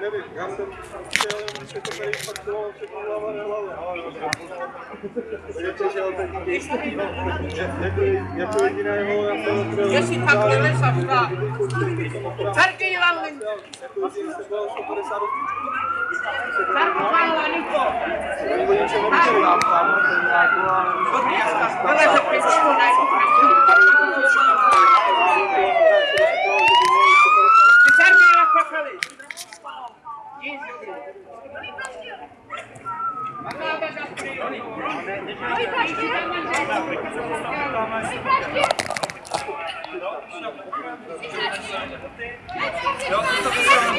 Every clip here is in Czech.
Nevím, já jsem chtěl, že to tady faktoval všechno hlava nehlava, ale Takže přišel teď jako, jako jediného, já jsem byl... Že si pak vylesa vstát. Carky Ivan, Asi jsem byl 150 Carky Ivan, Niko. Oni o něčem mluvili, tam, tam, nějakou, ale... Vyleze pěstku, ne? Ty Ja, dat is een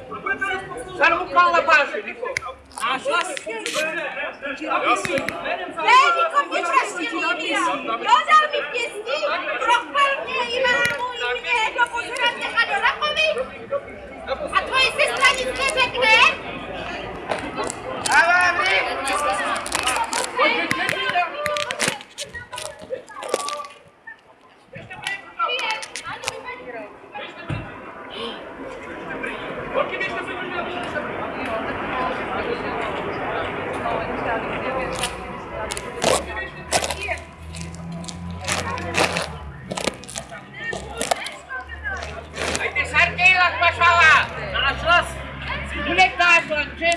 Fala, Bárbara. A Josi. Vem, convite para a Silvia.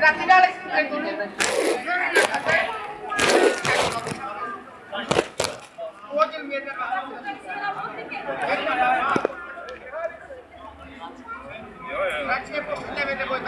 La final es Grazie possibilmente poi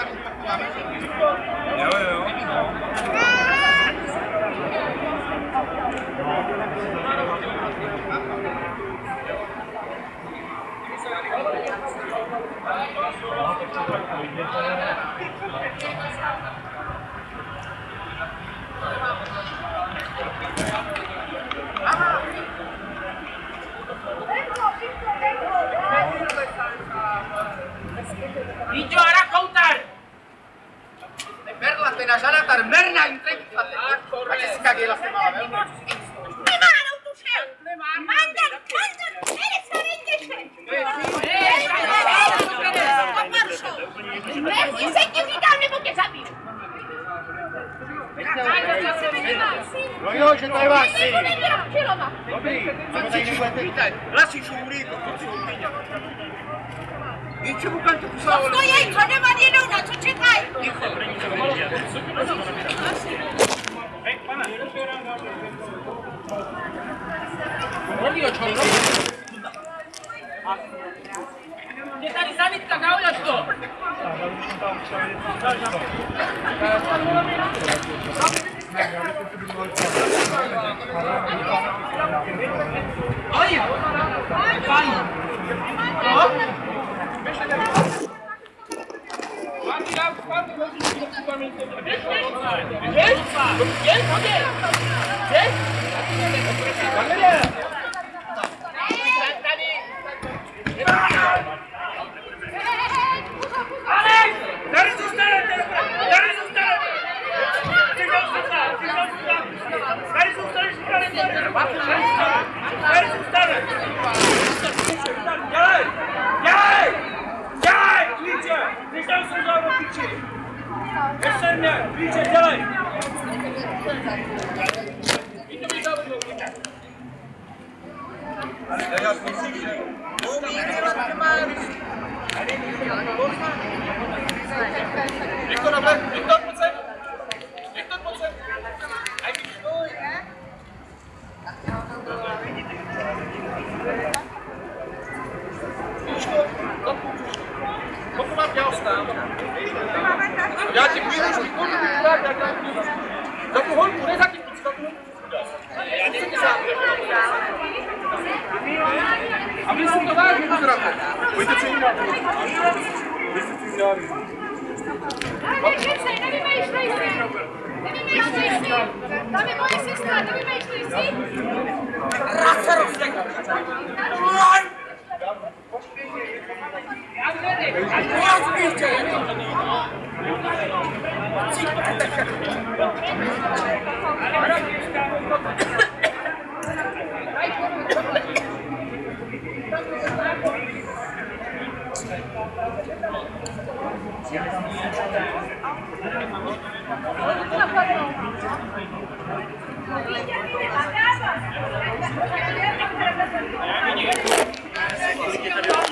nažadatelj Merna Intregitate. A če si kak je vlastně má, velmi? Nemá, no tu šel! Nemá, mandel, mandel, jede se rejděte! Nechci se ti říkám, nebo tě zabiju. No jo, že to je váš syn. Dobrý, ale tady nebudete... Hlasiš u Muríko, to jsou u ничего как-то писала. Ну, я и не манила, у нас учитай. ეს არის სამიტკა გავიაჩო. სამიტკა გავიაჩო. Vai, vai, vai. Армия! Вича, делай! Виктор, Виктор, пацан! Виктор, пацан! Ай, что? Ну что, как Pokud mám dělat stám, já ti půjdu už výkonu, tak já dám Za tu holku, ne za tím, za tu holku. A vy si to vážně pozdravíte. Pojďte se jinak. Vy jste si dělali. Nevymýšlej, nevymýšlej si! Nevymýšlej si! Tam je moje sestra, nevymýšlej si! Gracias.